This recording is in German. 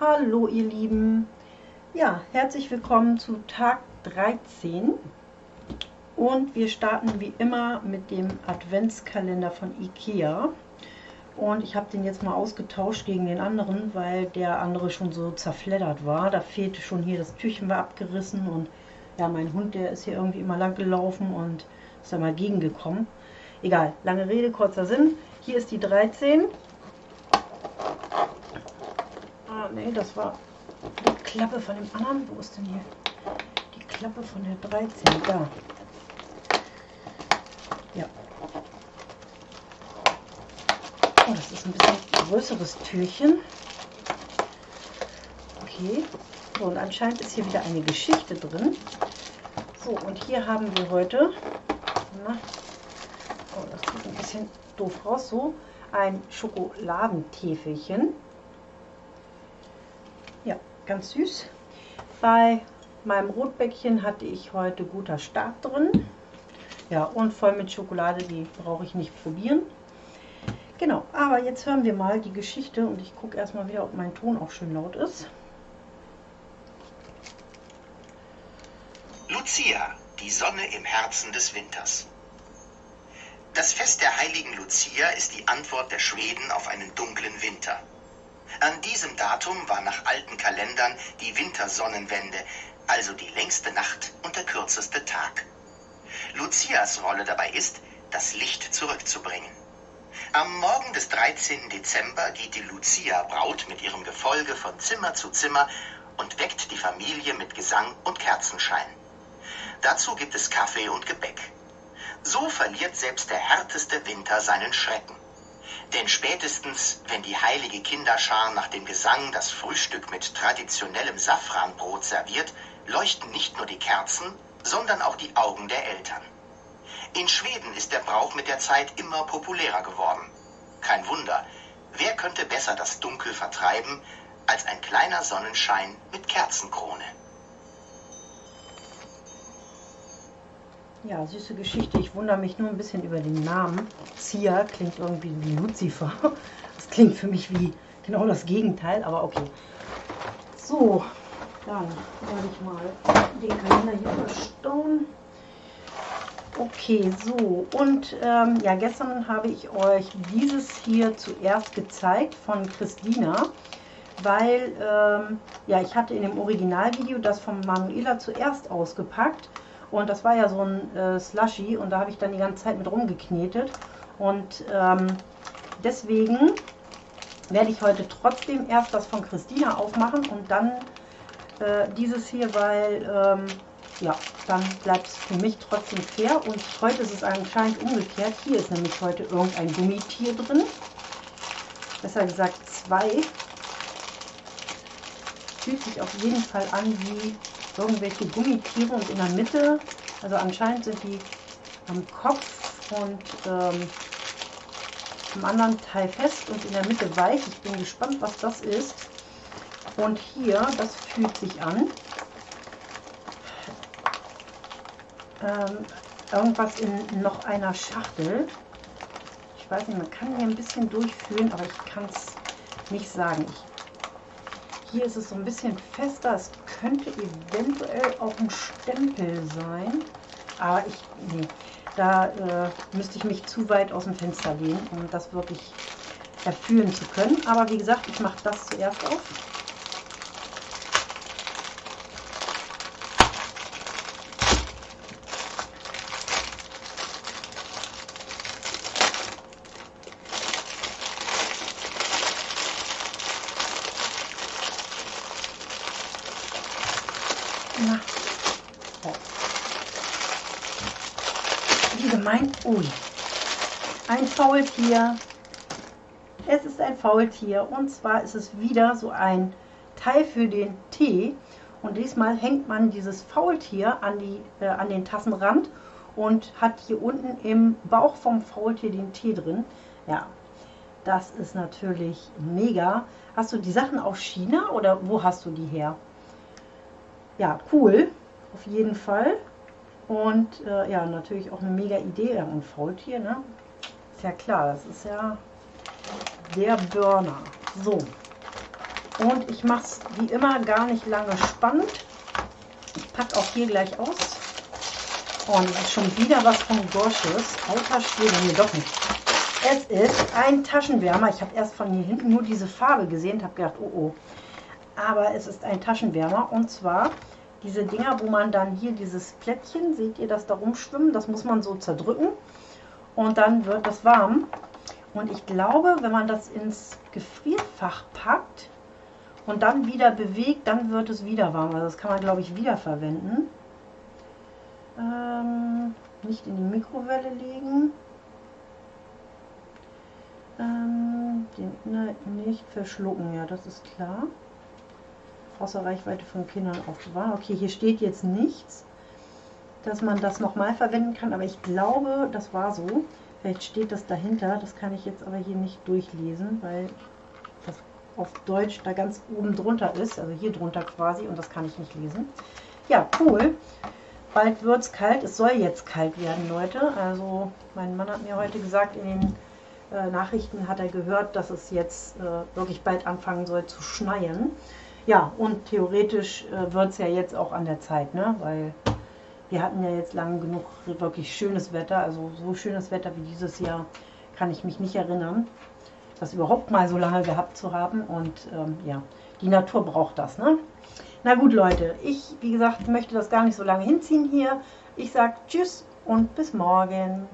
Hallo ihr Lieben, ja, herzlich willkommen zu Tag 13 und wir starten wie immer mit dem Adventskalender von Ikea. Und ich habe den jetzt mal ausgetauscht gegen den anderen, weil der andere schon so zerfleddert war. Da fehlte schon hier, das Türchen war abgerissen und ja, mein Hund, der ist hier irgendwie immer lang gelaufen und ist da mal gegengekommen. Egal, lange Rede, kurzer Sinn. Hier ist die 13 Ah, nee, das war die Klappe von dem anderen. Wo ist denn hier die Klappe von der 13? Da. Ja. Oh, das ist ein bisschen größeres Türchen. Okay. So, und anscheinend ist hier wieder eine Geschichte drin. So, und hier haben wir heute, na, oh, das sieht ein bisschen doof raus, so, ein Schokoladentäfelchen ganz süß. Bei meinem Rotbäckchen hatte ich heute guter Start drin. Ja, und voll mit Schokolade, die brauche ich nicht probieren. Genau, aber jetzt hören wir mal die Geschichte und ich gucke erstmal wieder, ob mein Ton auch schön laut ist. Lucia, die Sonne im Herzen des Winters. Das Fest der heiligen Lucia ist die Antwort der Schweden auf einen dunklen Winter. An diesem Datum war nach alten Kalendern die Wintersonnenwende, also die längste Nacht und der kürzeste Tag. Lucias Rolle dabei ist, das Licht zurückzubringen. Am Morgen des 13. Dezember geht die Lucia-Braut mit ihrem Gefolge von Zimmer zu Zimmer und weckt die Familie mit Gesang und Kerzenschein. Dazu gibt es Kaffee und Gebäck. So verliert selbst der härteste Winter seinen Schrecken. Denn spätestens, wenn die heilige Kinderschar nach dem Gesang das Frühstück mit traditionellem Safranbrot serviert, leuchten nicht nur die Kerzen, sondern auch die Augen der Eltern. In Schweden ist der Brauch mit der Zeit immer populärer geworden. Kein Wunder, wer könnte besser das Dunkel vertreiben als ein kleiner Sonnenschein mit Kerzenkrone? Ja, süße Geschichte. Ich wundere mich nur ein bisschen über den Namen. Zia klingt irgendwie wie Lucifer. Das klingt für mich wie genau das Gegenteil, aber okay. So, dann werde ich mal den Kalender hier verstauen. Okay, so und ähm, ja, gestern habe ich euch dieses hier zuerst gezeigt von Christina, weil ähm, ja, ich hatte in dem Originalvideo das von Manuela zuerst ausgepackt und das war ja so ein äh, Slushy und da habe ich dann die ganze Zeit mit rumgeknetet. Und ähm, deswegen werde ich heute trotzdem erst das von Christina aufmachen und dann äh, dieses hier, weil ähm, ja, dann bleibt es für mich trotzdem fair. Und heute ist es anscheinend umgekehrt. Hier ist nämlich heute irgendein Gummitier drin. Besser gesagt zwei. Fühlt sich auf jeden Fall an wie irgendwelche Gummitiere und in der Mitte, also anscheinend sind die am Kopf und ähm, am anderen Teil fest und in der Mitte weich. Ich bin gespannt, was das ist. Und hier, das fühlt sich an. Ähm, irgendwas in noch einer Schachtel. Ich weiß nicht, man kann hier ein bisschen durchfühlen, aber ich kann es nicht sagen. Ich, hier ist es so ein bisschen fester. Es könnte eventuell auch ein Stempel sein. Aber ich, nee, da äh, müsste ich mich zu weit aus dem Fenster lehnen, um das wirklich erfüllen zu können. Aber wie gesagt, ich mache das zuerst auf. Na. So. Wie gemein. Ui. Ein Faultier. Es ist ein Faultier. Und zwar ist es wieder so ein Teil für den Tee. Und diesmal hängt man dieses Faultier an, die, äh, an den Tassenrand und hat hier unten im Bauch vom Faultier den Tee drin. Ja, das ist natürlich mega. Hast du die Sachen aus China oder wo hast du die her? ja, cool, auf jeden Fall. Und äh, ja, natürlich auch eine mega Idee. Und Faultier, ne? Ist ja klar, das ist ja der Burner. So. Und ich mache es wie immer gar nicht lange spannend. Ich packe auch hier gleich aus. Oh, und ist schon wieder was von Gosches. Alter Schwede, nee, doch nicht. Es ist ein Taschenwärmer. Ich habe erst von hier hinten nur diese Farbe gesehen und habe gedacht, oh oh. Aber es ist ein Taschenwärmer und zwar diese Dinger, wo man dann hier dieses Plättchen, seht ihr das da rumschwimmen, das muss man so zerdrücken und dann wird das warm. Und ich glaube, wenn man das ins Gefrierfach packt und dann wieder bewegt, dann wird es wieder warm. Also das kann man, glaube ich, wieder verwenden. Ähm, nicht in die Mikrowelle legen. Ähm, den Inhalt nicht verschlucken, ja, das ist klar außer Reichweite von Kindern aufbewahren. Okay, hier steht jetzt nichts, dass man das nochmal verwenden kann, aber ich glaube, das war so. Vielleicht steht das dahinter, das kann ich jetzt aber hier nicht durchlesen, weil das auf Deutsch da ganz oben drunter ist, also hier drunter quasi und das kann ich nicht lesen. Ja, cool. Bald wird es kalt, es soll jetzt kalt werden, Leute. Also mein Mann hat mir heute gesagt, in den äh, Nachrichten hat er gehört, dass es jetzt äh, wirklich bald anfangen soll zu schneien. Ja, und theoretisch äh, wird es ja jetzt auch an der Zeit, ne? weil wir hatten ja jetzt lang genug wirklich schönes Wetter. Also so schönes Wetter wie dieses Jahr kann ich mich nicht erinnern, das überhaupt mal so lange gehabt zu haben. Und ähm, ja, die Natur braucht das. Ne? Na gut, Leute, ich, wie gesagt, möchte das gar nicht so lange hinziehen hier. Ich sage Tschüss und bis morgen.